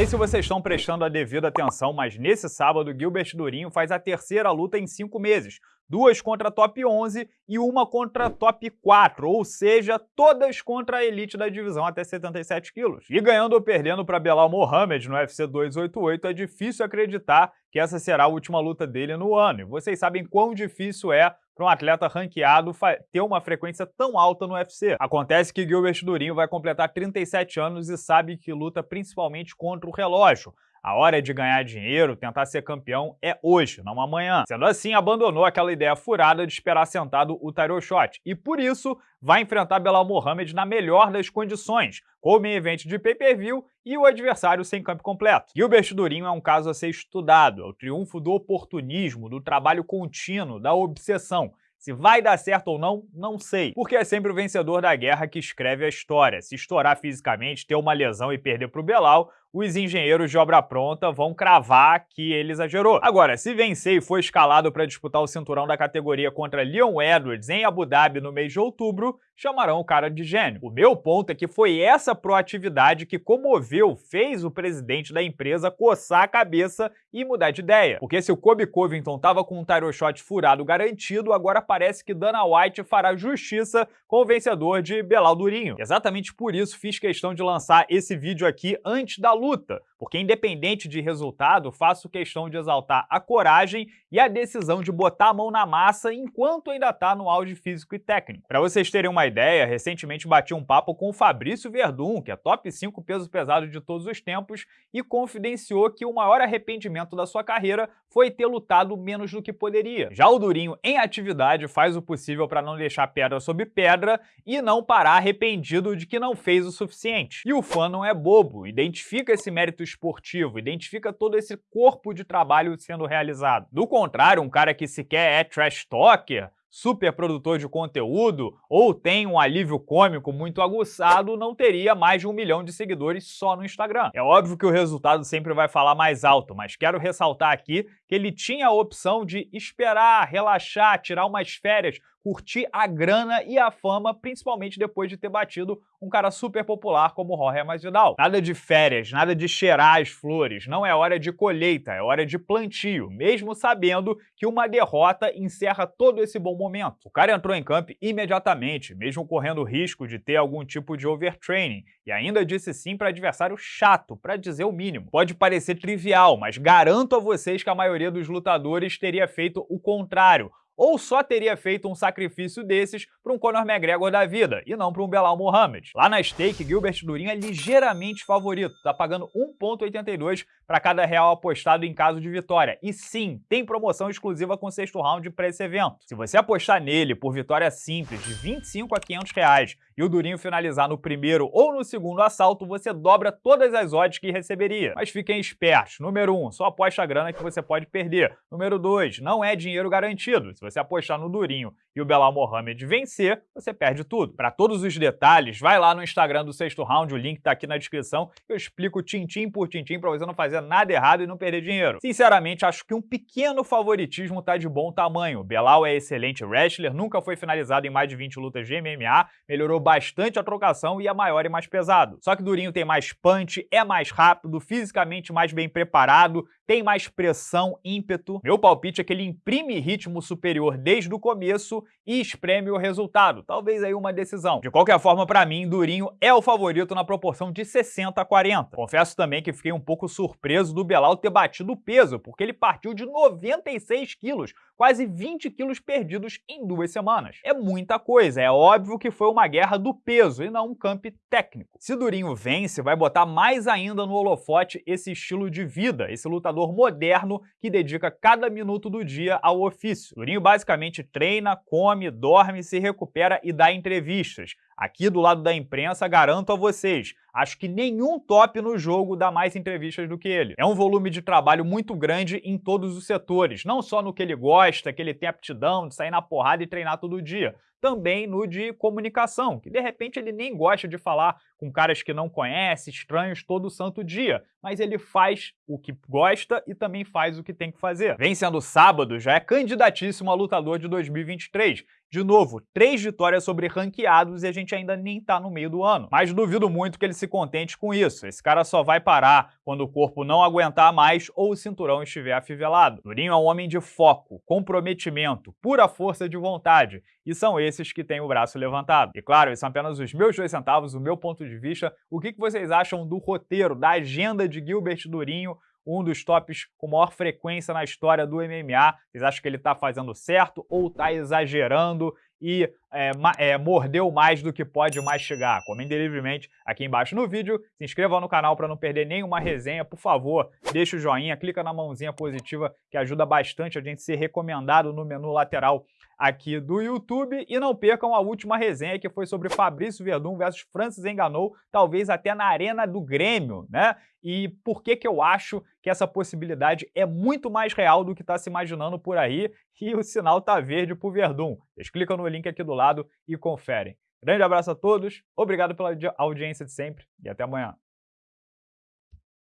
sei se vocês estão prestando a devida atenção, mas nesse sábado, Gilbert Durinho faz a terceira luta em cinco meses, duas contra top 11 e uma contra top 4, ou seja, todas contra a elite da divisão até 77 quilos. E ganhando ou perdendo para Belal Mohamed no UFC 288, é difícil acreditar que essa será a última luta dele no ano. E vocês sabem quão difícil é para um atleta ranqueado ter uma frequência tão alta no UFC. Acontece que Gilbert Durinho vai completar 37 anos e sabe que luta principalmente contra o relógio. A hora de ganhar dinheiro, tentar ser campeão, é hoje, não amanhã. Sendo assim, abandonou aquela ideia furada de esperar sentado o Tyro Shot e, por isso, vai enfrentar Belal Mohamed na melhor das condições, com o main event de pay-per-view e o adversário sem campo completo. Gilbert Durinho é um caso a ser estudado, é o triunfo do oportunismo, do trabalho contínuo, da obsessão. Se vai dar certo ou não, não sei, porque é sempre o vencedor da guerra que escreve a história. Se estourar fisicamente, ter uma lesão e perder para o Belal, os engenheiros de obra pronta vão cravar que ele exagerou. Agora, se vencer e for escalado para disputar o cinturão da categoria contra Leon Edwards em Abu Dhabi no mês de outubro, chamarão o cara de gênio. O meu ponto é que foi essa proatividade que comoveu, fez o presidente da empresa coçar a cabeça e mudar de ideia. Porque se o Kobe Covington estava com um title shot furado garantido, agora parece que Dana White fará justiça com o vencedor de Belal Durinho. Exatamente por isso fiz questão de lançar esse vídeo aqui antes da luta, porque independente de resultado, faço questão de exaltar a coragem e a decisão de botar a mão na massa enquanto ainda está no auge físico e técnico. Para vocês terem uma ideia, recentemente bati um papo com o Fabrício Verdun, que é top 5 pesos pesados de todos os tempos, e confidenciou que o maior arrependimento da sua carreira foi ter lutado menos do que poderia. Já o Durinho, em atividade, faz o possível para não deixar pedra sobre pedra e não parar arrependido de que não fez o suficiente. E o fã não é bobo, identifica esse mérito esportivo, identifica todo esse corpo de trabalho sendo realizado. Do contrário, um cara que sequer é trash talker, super produtor de conteúdo ou tem um alívio cômico muito aguçado, não teria mais de um milhão de seguidores só no Instagram. É óbvio que o resultado sempre vai falar mais alto, mas quero ressaltar aqui que ele tinha a opção de esperar, relaxar, tirar umas férias, curtir a grana e a fama, principalmente depois de ter batido um cara super popular como Jorge Masvidal. Nada de férias, nada de cheirar as flores, não é hora de colheita, é hora de plantio, mesmo sabendo que uma derrota encerra todo esse bom momento. O cara entrou em campo imediatamente, mesmo correndo o risco de ter algum tipo de overtraining, e ainda disse sim para adversário chato, para dizer o mínimo. Pode parecer trivial, mas garanto a vocês que a maioria dos lutadores teria feito o contrário, ou só teria feito um sacrifício desses para um Conor McGregor da vida, e não para um Belal Muhammad. Lá na stake, Gilbert Durinho é ligeiramente favorito, tá pagando 1.82 para cada real apostado em caso de vitória. E sim, tem promoção exclusiva com sexto round para esse evento. Se você apostar nele por vitória simples de 25 a 500 reais e o Durinho finalizar no primeiro ou no segundo assalto, você dobra todas as odds que receberia. Mas fiquem espertos. Número 1, um, só aposta a grana que você pode perder. Número 2, não é dinheiro garantido. Se você apostar no Durinho e o Belal Mohamed vencer, você perde tudo. Para todos os detalhes, vai lá no Instagram do Sexto Round, o link está aqui na descrição, eu explico tintim por tintim para você não fazer nada errado e não perder dinheiro. Sinceramente, acho que um pequeno favoritismo tá de bom tamanho. Belal é excelente wrestler, nunca foi finalizado em mais de 20 lutas de MMA, melhorou bastante a trocação e é maior e mais pesado. Só que Durinho tem mais punch, é mais rápido, fisicamente mais bem preparado, tem mais pressão, ímpeto. Meu palpite é que ele imprime ritmo superior desde o começo e espreme o resultado. Talvez aí uma decisão. De qualquer forma, para mim, Durinho é o favorito na proporção de 60 a 40. Confesso também que fiquei um pouco surpreso do Belal ter batido o peso, porque ele partiu de 96 quilos, quase 20 quilos perdidos em duas semanas. É muita coisa, é óbvio que foi uma guerra do peso e não um camp técnico. Se Durinho vence, vai botar mais ainda no holofote esse estilo de vida, esse lutador moderno que dedica cada minuto do dia ao ofício. Durinho basicamente treina, come, dorme, se recupera e dá entrevistas. Aqui do lado da imprensa, garanto a vocês, acho que nenhum top no jogo dá mais entrevistas do que ele. É um volume de trabalho muito grande em todos os setores, não só no que ele gosta, que ele tem aptidão de sair na porrada e treinar todo dia, também no de comunicação, que de repente ele nem gosta de falar com caras que não conhece, estranhos todo santo dia, mas ele faz o que gosta e também faz o que tem que fazer. Vem sendo sábado, já é candidatíssimo a lutador de 2023, De novo, três vitórias sobre ranqueados e a gente ainda nem tá no meio do ano. Mas duvido muito que ele se contente com isso. Esse cara só vai parar quando o corpo não aguentar mais ou o cinturão estiver afivelado. Durinho é um homem de foco, comprometimento, pura força de vontade. E são esses que têm o braço levantado. E claro, esses são apenas os meus dois centavos, o meu ponto de vista. O que vocês acham do roteiro, da agenda de Gilbert Durinho um dos tops com maior frequência na história do MMA. Vocês acham que ele está fazendo certo ou está exagerando e é, é, mordeu mais do que pode mastigar? Comentem livremente aqui embaixo no vídeo. Se inscreva no canal para não perder nenhuma resenha. Por favor, deixa o joinha, clica na mãozinha positiva que ajuda bastante a gente ser recomendado no menu lateral aqui do YouTube. E não percam a última resenha que foi sobre Fabrício Verdun versus Francis Enganou, talvez até na arena do Grêmio, né? E por que que eu acho que essa possibilidade é muito mais real do que está se imaginando por aí e o sinal tá verde pro Verdun. Vocês clicam no link aqui do lado e conferem. Grande abraço a todos, obrigado pela audiência de sempre e até amanhã.